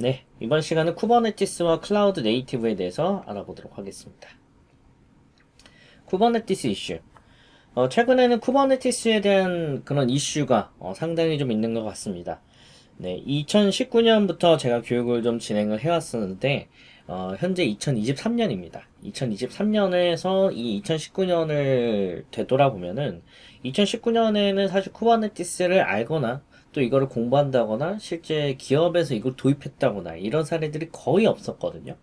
네, 이번 시간은 쿠버네티스와 cloud native에 대해서 알아보도록 하겠습니다. 쿠버네티스 이슈. 어, 최근에는 쿠버네티스에 대한 그런 이슈가 어, 상당히 좀 있는 것 같습니다. 네, 2019년부터 제가 교육을 좀 진행을 해왔었는데, 어, 현재 2023년입니다. 2023년에서 이 2019년을 되돌아보면은, 2019년에는 사실 쿠버네티스를 알거나, 또 이거를 공부한다거나, 실제 기업에서 이걸 도입했다거나, 이런 사례들이 거의 없었거든요.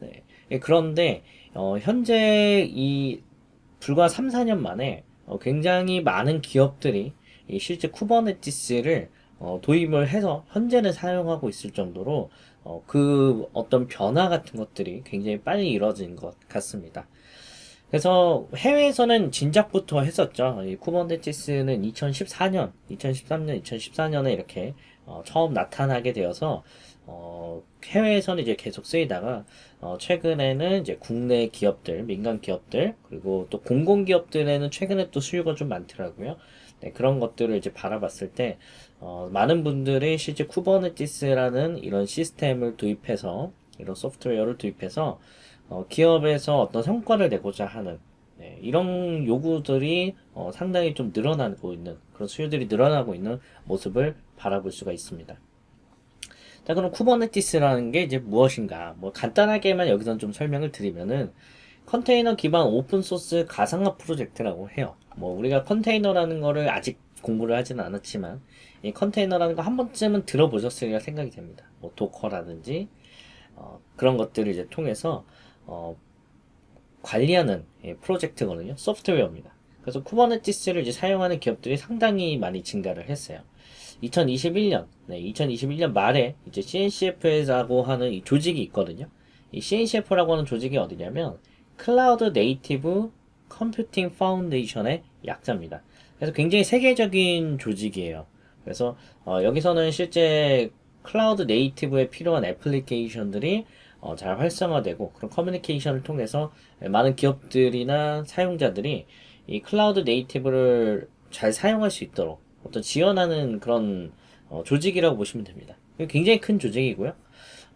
네. 예, 그런데, 어, 현재 이, 불과 3, 4년 만에, 어, 굉장히 많은 기업들이 이 실제 쿠버네티스를 어, 도입을 해서 현재는 사용하고 있을 정도로 어, 그 어떤 변화 같은 것들이 굉장히 빨리 이루어진 것 같습니다. 그래서 해외에서는 진작부터 했었죠. 이 쿠버네티스는 2014년, 2013년, 2014년에 이렇게 어, 처음 나타나게 되어서 어, 해외에서는 이제 계속 쓰이다가 어, 최근에는 이제 국내 기업들, 민간 기업들 그리고 또 공공 기업들에는 최근에 또 수요가 좀 많더라고요. 네, 그런 것들을 이제 바라봤을 때 어, 많은 분들이 실제 쿠버네티스라는 이런 시스템을 도입해서 이런 소프트웨어를 도입해서 어, 기업에서 어떤 성과를 내고자 하는 네, 이런 요구들이 어, 상당히 좀 늘어나고 있는 그런 수요들이 늘어나고 있는 모습을 바라볼 수가 있습니다. 자 그럼 쿠버네티스라는 게 이제 무엇인가? 뭐 간단하게만 여기서 좀 설명을 드리면은 컨테이너 기반 오픈소스 가상화 프로젝트라고 해요. 뭐 우리가 컨테이너라는 거를 아직 공부를 하지는 않았지만 이 컨테이너라는 거 한 번쯤은 들어보셨으리라 생각이 됩니다. 뭐 도커라든지 어, 그런 것들을 이제 통해서 어, 관리하는 예, 프로젝트거든요 소프트웨어입니다 그래서 쿠버네티스를 이제 사용하는 기업들이 상당히 많이 증가를 했어요 2021년, 네, 2021년 말에 이제 CNCF라고 하는 이 조직이 있거든요. 이 CNCF라고 하는 조직이 어디냐면 Cloud Native Computing Foundation의 약자입니다. 그래서 굉장히 세계적인 조직이에요. 그래서 어, 여기서는 실제 cloud native에 필요한 애플리케이션들이 어, 잘 활성화되고 그런 커뮤니케이션을 통해서 많은 기업들이나 사용자들이 이 cloud native를 잘 사용할 수 있도록 어떤 지원하는 그런 어, 조직이라고 보시면 됩니다. 굉장히 큰 조직이고요.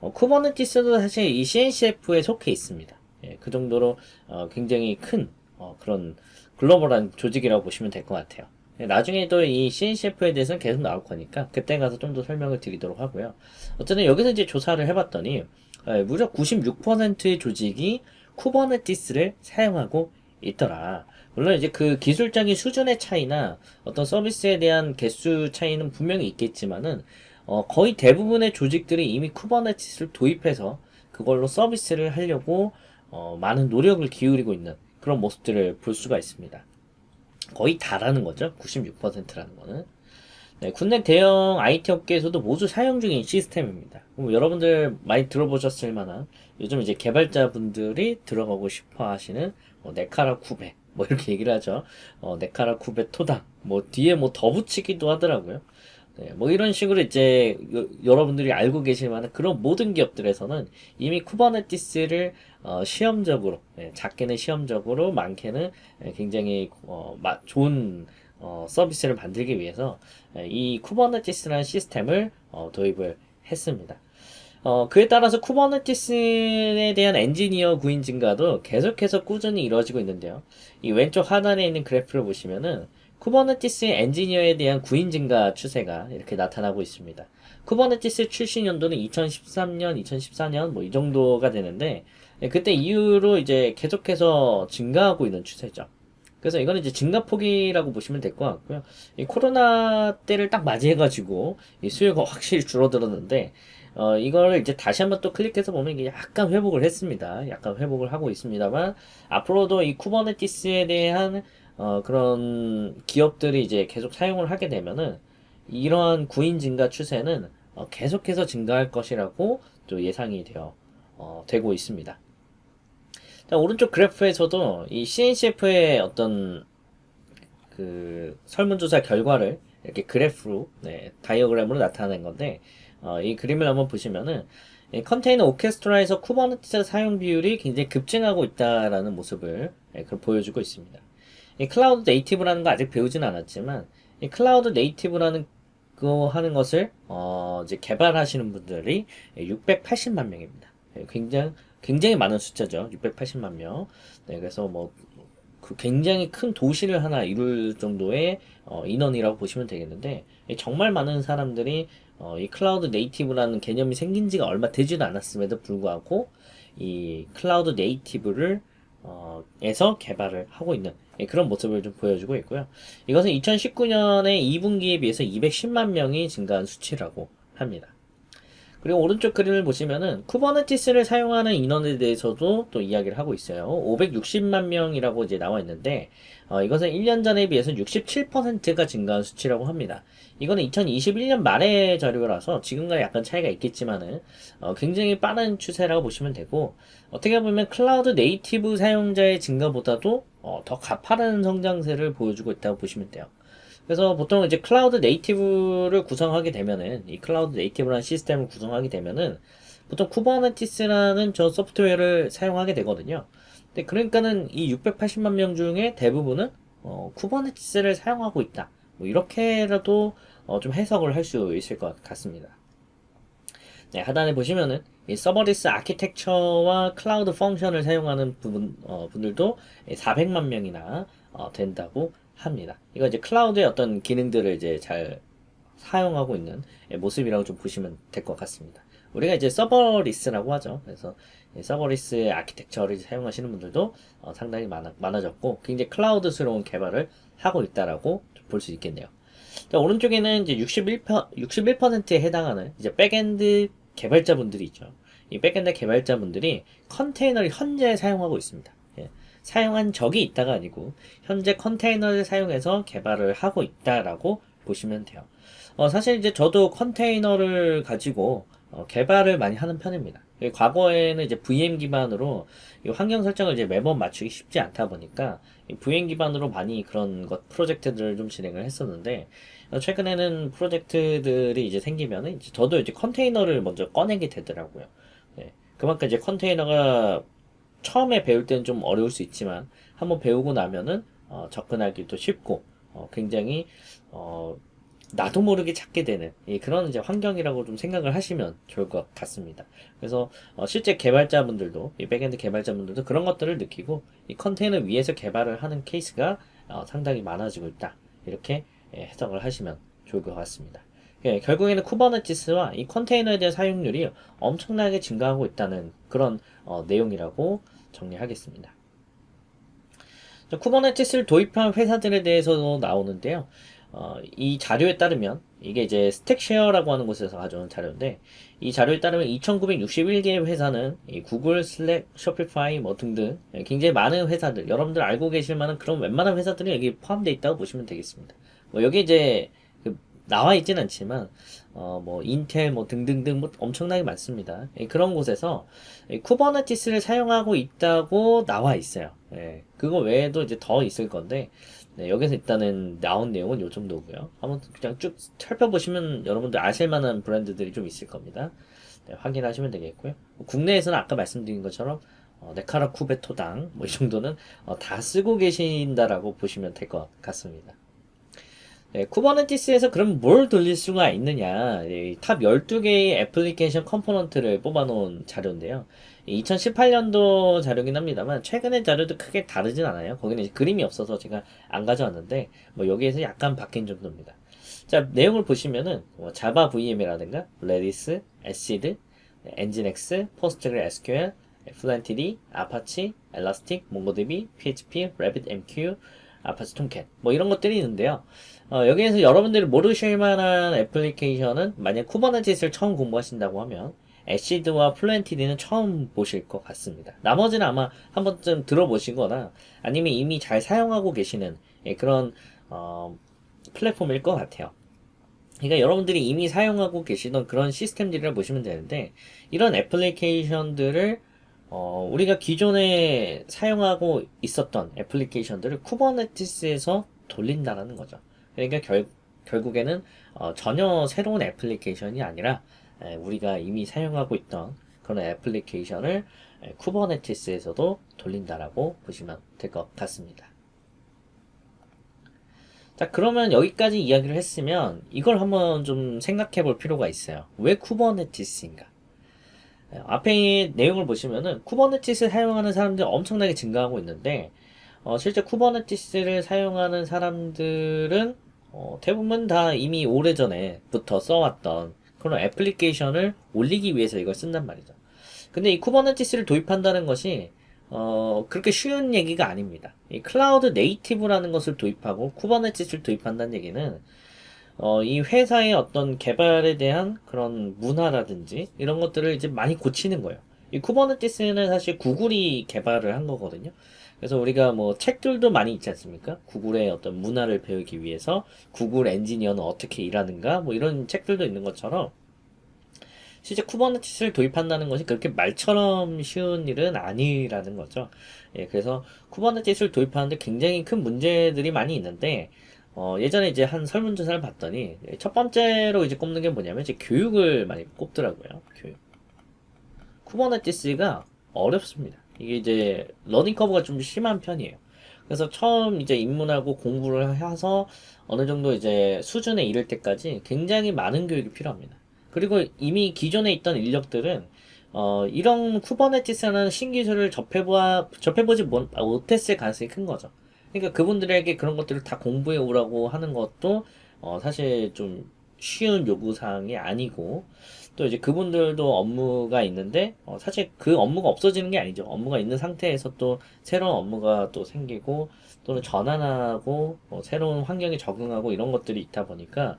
어, Kubernetes도 사실 이 CNCF에 속해 있습니다. 예, 그 정도로 어, 굉장히 큰 어, 그런 글로벌한 조직이라고 보시면 될 것 같아요. 예, 나중에도 이 CNCF에 대해서는 계속 나올 거니까 그때 가서 좀 더 설명을 드리도록 하고요. 어쨌든 여기서 이제 조사를 해봤더니 예, 무려 96%의 조직이 Kubernetes를 사용하고 있더라. 물론 이제 그 기술적인 수준의 차이나 어떤 서비스에 대한 개수 차이는 분명히 있겠지만은 어 거의 대부분의 조직들이 이미 Kubernetes를 도입해서 그걸로 서비스를 하려고 어 많은 노력을 기울이고 있는 그런 모습들을 볼 수가 있습니다. 거의 다라는 거죠. 96%라는 거는. 네, 국내 대형 IT 업계에서도 모두 사용 중인 시스템입니다. 여러분들 많이 들어보셨을 만한 요즘 이제 개발자분들이 들어가고 싶어 하시는 뭐 네카라 쿠베 뭐 이렇게 얘기를 하죠. 어, 네카라 쿠베 토당 뭐 뒤에 뭐 더 붙이기도 하더라고요. 네, 뭐 이런 식으로 이제 여, 여러분들이 알고 계실 만한 그런 모든 기업들에서는 이미 Kubernetes를 어, 시험적으로 네, 작게는 시험적으로 많게는 네, 굉장히 어, 마, 좋은 어, 서비스를 만들기 위해서 네, 이 Kubernetes라는 시스템을 어, 도입을 했습니다. 어, 그에 따라서 Kubernetes에 대한 엔지니어 구인 증가도 계속해서 꾸준히 이루어지고 있는데요. 이 왼쪽 하단에 있는 그래프를 보시면은 Kubernetes 엔지니어에 대한 구인 증가 추세가 이렇게 나타나고 있습니다. Kubernetes 출시 연도는 2013년, 2014년 뭐 이 정도가 되는데 예, 그때 이후로 이제 계속해서 증가하고 있는 추세죠. 그래서 이거는 이제 증가폭이라고 보시면 될 것 같고요. 이 코로나 때를 딱 맞이해가지고 이 수요가 확실히 줄어들었는데 어, 이거를 이제 다시 한번 또 클릭해서 보면 이게 약간 회복을 했습니다. 약간 회복을 하고 있습니다만, 앞으로도 이 쿠버네티스에 대한, 어, 그런 기업들이 이제 계속 사용을 하게 되면은, 이러한 구인 증가 추세는 어, 계속해서 증가할 것이라고 또 예상이 되어, 어, 되고 있습니다. 자, 오른쪽 그래프에서도 이 CNCF의 어떤 그 설문조사 결과를 이렇게 그래프로, 네, 다이어그램으로 나타낸 건데, 어, 이 그림을 한번 보시면은 컨테이너 오케스트라에서 Kubernetes 사용 비율이 굉장히 급증하고 있다라는 모습을 예, 보여주고 있습니다. 이 cloud native라는 거 아직 배우진 않았지만 이 cloud native라는 그거 하는 것을 어, 이제 개발하시는 분들이 680만 명입니다. 예, 굉장히 굉장히 많은 숫자죠. 680만 명. 네, 그래서 뭐 그 굉장히 큰 도시를 하나 이룰 정도의 어, 인원이라고 보시면 되겠는데 정말 많은 사람들이 어, 이 cloud native라는 개념이 생긴 지가 얼마 되지도 않았음에도 불구하고 이 cloud native를 어, 에서 개발을 하고 있는 예, 그런 모습을 좀 보여주고 있고요. 이것은 2019년의 2분기에 비해서 210만 명이 증가한 수치라고 합니다. 그리고 오른쪽 그림을 보시면은 Kubernetes를 사용하는 인원에 대해서도 또 이야기를 하고 있어요. 560만 명이라고 이제 나와 있는데 어, 이것은 1년 전에 비해서 67%가 증가한 수치라고 합니다. 이거는 2021년 말의 자료라서 지금과 약간 차이가 있겠지만은 어, 굉장히 빠른 추세라고 보시면 되고 어떻게 보면 cloud native 사용자의 증가보다도 어, 더 가파른 성장세를 보여주고 있다고 보시면 돼요. 그래서 보통 이제 cloud native를 구성하게 되면은 이 cloud native라는 시스템을 구성하게 되면은 보통 Kubernetes라는 저 소프트웨어를 사용하게 되거든요. 근데 그러니까는 이 680만 명 중에 대부분은 어, Kubernetes를 사용하고 있다. 뭐 이렇게라도 어, 좀 해석을 할 수 있을 것 같습니다. 네, 하단에 보시면은 이 serverless architecture와 cloud function을 사용하는 부분, 어, 분들도 400만 명이나 어, 된다고 합니다. 이거 이제 cloud의 어떤 기능들을 이제 잘 사용하고 있는 모습이라고 좀 보시면 될 것 같습니다. 우리가 이제 serverless라고 하죠. 그래서 serverless의 architecture를 사용하시는 분들도 어, 상당히 많아, 많아졌고 굉장히 cloud스러운 개발을 하고 있다라고 볼 수 있겠네요. 자, 오른쪽에는 이제 61%, 61%에 해당하는 이제 backend 개발자분들이 있죠. 이 backend 개발자분들이 컨테이너를 현재 사용하고 있습니다. 사용한 적이 있다가 아니고 현재 컨테이너를 사용해서 개발을 하고 있다라고 보시면 돼요. 어, 사실 이제 저도 컨테이너를 가지고 어, 개발을 많이 하는 편입니다. 과거에는 이제 VM 기반으로 환경 설정을 이제 매번 맞추기 쉽지 않다 보니까 VM 기반으로 많이 그런 것 프로젝트들을 좀 진행을 했었는데 어, 최근에는 프로젝트들이 이제 생기면은 이제 저도 이제 컨테이너를 먼저 꺼내게 되더라고요. 네. 그만큼 이제 컨테이너가 처음에 배울 때는 좀 어려울 수 있지만 한번 배우고 나면은 어, 접근하기도 쉽고 어, 굉장히 어, 나도 모르게 찾게 되는 예, 그런 이제 환경이라고 좀 생각을 하시면 좋을 것 같습니다. 그래서 어, 실제 개발자분들도 이 backend 개발자분들도 그런 것들을 느끼고 이 컨테이너 위에서 개발을 하는 케이스가 어, 상당히 많아지고 있다. 이렇게 예, 해석을 하시면 좋을 것 같습니다. 예, 결국에는 Kubernetes와 이 컨테이너에 대한 사용률이 엄청나게 증가하고 있다는 그런 어, 내용이라고 정리하겠습니다. Kubernetes를 도입한 회사들에 대해서도 나오는데요. 어, 이 자료에 따르면 이게 이제 StackShare라고 하는 곳에서 가져온 자료인데 이 자료에 따르면 2,961개의 회사는 Google, Slack, Shopify 뭐 등등 굉장히 많은 회사들 여러분들 알고 계실 만한 그런 웬만한 회사들이 여기 포함되어 있다고 보시면 되겠습니다. 뭐 여기 이제 나와 있진 않지만 어 뭐 인텔 뭐 등등등 뭐 엄청나게 많습니다. 예, 그런 곳에서 Kubernetes를 사용하고 있다고 나와 있어요. 예, 그거 외에도 이제 더 있을 건데 네, 여기서 일단은 나온 내용은 요 정도고요. 한번 그냥 쭉 살펴보시면 여러분들 아실 만한 브랜드들이 좀 있을 겁니다. 네, 확인하시면 되겠고요. 국내에서는 아까 말씀드린 것처럼 어, 네카라쿠배토당 뭐 이 정도는 어, 다 쓰고 계신다라고 보시면 될 것 같습니다. 네, Kubernetes에서 그럼 뭘 돌릴 수가 있느냐. top 12개의 애플리케이션 component를 뽑아놓은 자료인데요. 2018년도 자료긴 합니다만 최근의 자료도 크게 다르진 않아요. 거기는 그림이 없어서 제가 안 가져왔는데 뭐 여기에서 약간 바뀐 정도입니다. 자 내용을 보시면은 뭐 Java VM이라든가 Redis, 에시드, Nginx, PostgreSQL, Fluentd, Apache, Elastic, MongoDB, PHP, RabbitMQ, Apache Tomcat 뭐 이런 것들이 있는데요 어, 여기에서 여러분들이 모르실 만한 애플리케이션은 만약 Kubernetes를 처음 공부하신다고 하면 애시드와 Fluentd는 처음 보실 것 같습니다. 나머지는 아마 한 번쯤 들어보시거나 아니면 이미 잘 사용하고 계시는 예, 그런 어, 플랫폼일 것 같아요. 그러니까 여러분들이 이미 사용하고 계시던 그런 시스템들을 보시면 되는데 이런 애플리케이션들을 어, 우리가 기존에 사용하고 있었던 애플리케이션들을 Kubernetes에서 돌린다는 거죠. 그러니까 결, 결국에는 어, 전혀 새로운 애플리케이션이 아니라 에, 우리가 이미 사용하고 있던 그런 애플리케이션을 에, Kubernetes에서도 돌린다라고 보시면 될 것 같습니다. 자, 그러면 여기까지 이야기를 했으면 이걸 한번 좀 생각해 볼 필요가 있어요. 왜 Kubernetes인가? 예, 앞에 내용을 보시면은 Kubernetes를 사용하는 사람들이 엄청나게 증가하고 있는데 어, 실제 Kubernetes를 사용하는 사람들은 어, 대부분 다 이미 오래전에부터 써왔던 그런 애플리케이션을 올리기 위해서 이걸 쓴단 말이죠. 근데 이 Kubernetes를 도입한다는 것이 어, 그렇게 쉬운 얘기가 아닙니다. 이 cloud native라는 것을 도입하고 Kubernetes를 도입한다는 얘기는 어, 이 회사의 어떤 개발에 대한 그런 문화라든지 이런 것들을 이제 많이 고치는 거예요. 이 Kubernetes는 사실 구글이 개발을 한 거거든요. 그래서 우리가 뭐 책들도 많이 있지 않습니까? 구글의 어떤 문화를 배우기 위해서 구글 엔지니어는 어떻게 일하는가 뭐 이런 책들도 있는 것처럼 실제 Kubernetes를 도입한다는 것이 그렇게 말처럼 쉬운 일은 아니라는 거죠. 예, 그래서 Kubernetes를 도입하는데 굉장히 큰 문제들이 많이 있는데 어, 예전에 이제 한 설문조사를 봤더니 첫 번째로 이제 꼽는 게 뭐냐면 이제 교육을 많이 꼽더라고요. 교육. Kubernetes가 어렵습니다. 이게 이제 learning curve가 좀 심한 편이에요. 그래서 처음 이제 입문하고 공부를 해서 어느 정도 이제 수준에 이를 때까지 굉장히 많은 교육이 필요합니다. 그리고 이미 기존에 있던 인력들은 어, 이런 Kubernetes라는 신기술을 접해보아, 접해보지 못- 못했을 가능성이 큰 거죠. 그러니까 그분들에게 그런 것들을 다 공부해 오라고 하는 것도 어, 사실 좀 쉬운 요구사항이 아니고 또 이제 그분들도 업무가 있는데 어, 사실 그 업무가 없어지는 게 아니죠. 업무가 있는 상태에서 또 새로운 업무가 또 생기고 또는 전환하고 어, 새로운 환경에 적응하고 이런 것들이 있다 보니까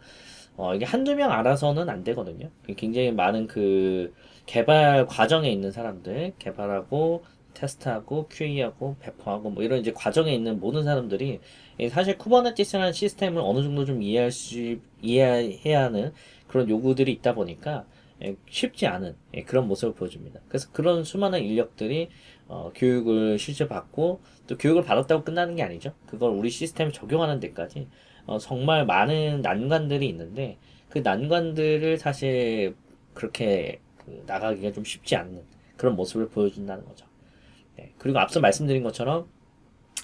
어, 이게 한두 명 알아서는 안 되거든요. 굉장히 많은 그 개발 과정에 있는 사람들, 개발하고 테스트하고 QA하고 배포하고 뭐 이런 이제 과정에 있는 모든 사람들이 이 사실 Kubernetes라는 시스템을 어느 정도 좀 이해할 수 이해해야 하는 그런 요구들이 있다 보니까 예, 쉽지 않은 예, 그런 모습을 보여줍니다. 그래서 그런 수많은 인력들이 어, 교육을 실제 받고 또 교육을 받았다고 끝나는 게 아니죠. 그걸 우리 시스템에 적용하는 데까지 어, 정말 많은 난관들이 있는데 그 난관들을 사실 그렇게 그 나가기가 좀 쉽지 않는 그런 모습을 보여준다는 거죠. 네, 그리고 앞서 말씀드린 것처럼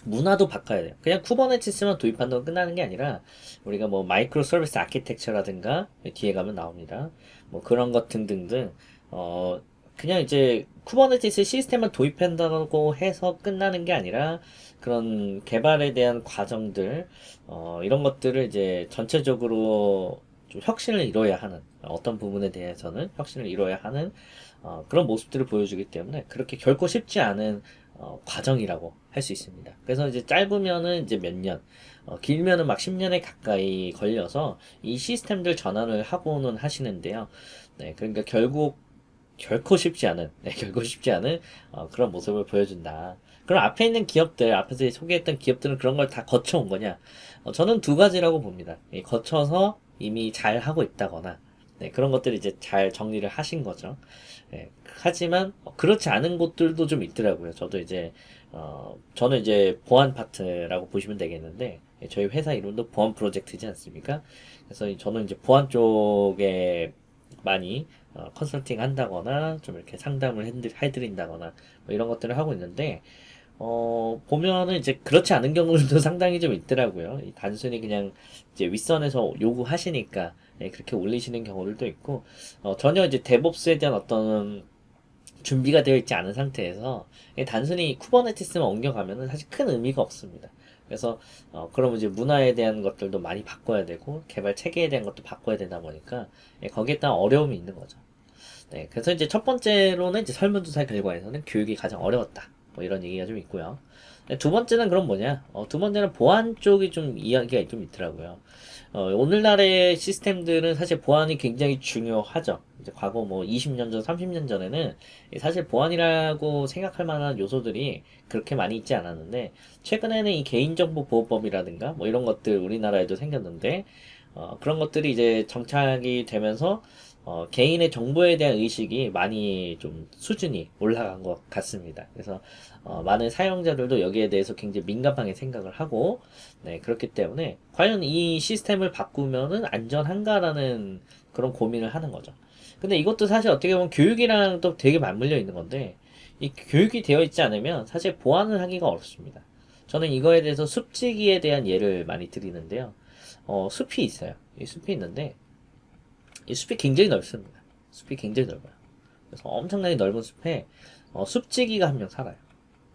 문화도 바꿔야 돼요. 그냥 Kubernetes만 도입한다고 끝나는 게 아니라 우리가 뭐 microservice architecture라든가 뒤에 가면 나옵니다. 뭐 그런 것 등등등 어 그냥 이제 Kubernetes 시스템을 도입한다고 해서 끝나는 게 아니라 그런 개발에 대한 과정들 어 이런 것들을 이제 전체적으로 좀 혁신을 이뤄야 하는 어떤 부분에 대해서는 혁신을 이뤄야 하는 어, 그런 모습들을 보여주기 때문에 그렇게 결코 쉽지 않은 어, 과정이라고 할 수 있습니다. 그래서 이제 짧으면은 이제 몇 년, 어, 길면은 막 10년에 가까이 걸려서 이 시스템들 전환을 하고는 하시는데요. 네, 그러니까 결국 결코 쉽지 않은, 네, 결코 쉽지 않은 어, 그런 모습을 보여준다. 그럼 앞에 있는 기업들, 앞에서 소개했던 기업들은 그런 걸 다 거쳐온 거냐? 어, 저는 두 가지라고 봅니다. 이 거쳐서 이미 잘 하고 있다거나, 네, 그런 것들을 이제 잘 정리를 하신 거죠. 예, 하지만 어, 그렇지 않은 곳들도 좀 있더라고요. 저도 이제 어, 저는 이제 보안 파트라고 보시면 되겠는데 예, 저희 회사 이름도 보안 프로젝트지 않습니까? 그래서 이- 저는 이제 보안 쪽에 많이 어, 컨설팅 한다거나 좀 이렇게 상담을 해드- 해드린다거나 뭐 이런 것들을 하고 있는데 어, 보면은 이제 그렇지 않은 경우들도 상당히 좀 있더라고요. 이 단순히 그냥 이제 윗선에서 요구하시니까 예, 그렇게 올리시는 경우들도 있고 어, 전혀 이제 데브옵스에 대한 어떤 준비가 되어 있지 않은 상태에서 이 단순히 쿠버네티스만 옮겨가면은 사실 큰 의미가 없습니다. 그래서 어, 그러면 이제 문화에 대한 것들도 많이 바꿔야 되고 개발 체계에 대한 것도 바꿔야 되다 보니까 예, 거기에 따른 어려움이 있는 거죠. 네, 그래서 이제 첫 번째로는 이제 설문조사 결과에서는 교육이 가장 어려웠다. 뭐 이런 얘기가 좀 있고요. 네, 두 번째는 그럼 뭐냐? 어, 두 번째는 보안 쪽이 좀 이야기가 좀 있더라고요. 어, 오늘날의 시스템들은 사실 보안이 굉장히 중요하죠. 이제 과거 뭐 20년 전, 30년 전에는 사실 보안이라고 생각할 만한 요소들이 그렇게 많이 있지 않았는데, 최근에는 이 개인정보 보호법이라든가 뭐 이런 것들 우리나라에도 생겼는데, 어, 그런 것들이 이제 정착이 되면서 어, 개인의 정보에 대한 의식이 많이 좀 수준이 올라간 것 같습니다. 그래서 어, 많은 사용자들도 여기에 대해서 굉장히 민감하게 생각을 하고 네, 그렇기 때문에 과연 이 시스템을 바꾸면은 안전한가라는 그런 고민을 하는 거죠. 근데 이것도 사실 어떻게 보면 교육이랑 또 되게 맞물려 있는 건데 이 교육이 되어 있지 않으면 사실 보완을 하기가 어렵습니다. 저는 이거에 대해서 습지기에 대한 예를 많이 드리는데요. 어, 숲이 있어요. 이 숲이 있는데 이 숲이 굉장히 넓습니다. 숲이 굉장히 넓어요. 그래서 엄청나게 넓은 숲에 어, 숲지기가 한 명 살아요.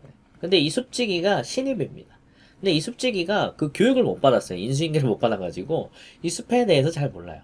네. 근데 이 숲지기가 신입입니다. 근데 이 숲지기가 그 교육을 못 받았어요. 인수인계를 못 받아가지고 이 숲에 대해서 잘 몰라요.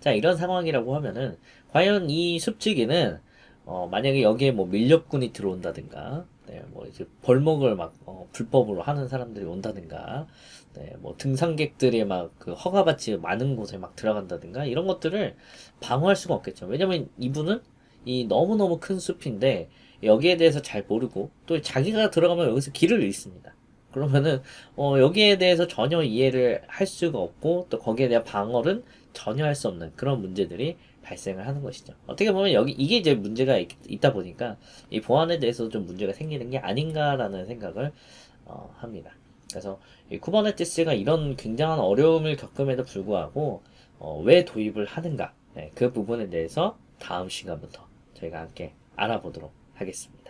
자 이런 상황이라고 하면은 과연 이 숲지기는 어, 만약에 여기에 뭐 밀렵군이 들어온다든가, 네, 뭐 이제 벌목을 막 어, 불법으로 하는 사람들이 온다든가, 네, 뭐 등산객들이 막 그 허가받지 많은 곳에 막 들어간다든가 이런 것들을 방어할 수가 없겠죠. 왜냐면 이분은 이 너무너무 큰 숲인데 여기에 대해서 잘 모르고 또 자기가 들어가면 여기서 길을 잃습니다. 그러면은 어, 여기에 대해서 전혀 이해를 할 수가 없고 또 거기에 대한 방어는 전혀 할 수 없는 그런 문제들이 발생을 하는 것이죠. 어떻게 보면 여기 이게 이제 문제가 있, 다 보니까 이 보안에 대해서 좀 문제가 생기는 게 아닌가라는 생각을 어, 합니다. 그래서 이 Kubernetes가 이런 굉장한 어려움을 겪음에도 불구하고 어, 왜 도입을 하는가 네, 그 부분에 대해서 다음 시간부터 저희가 함께 알아보도록 하겠습니다.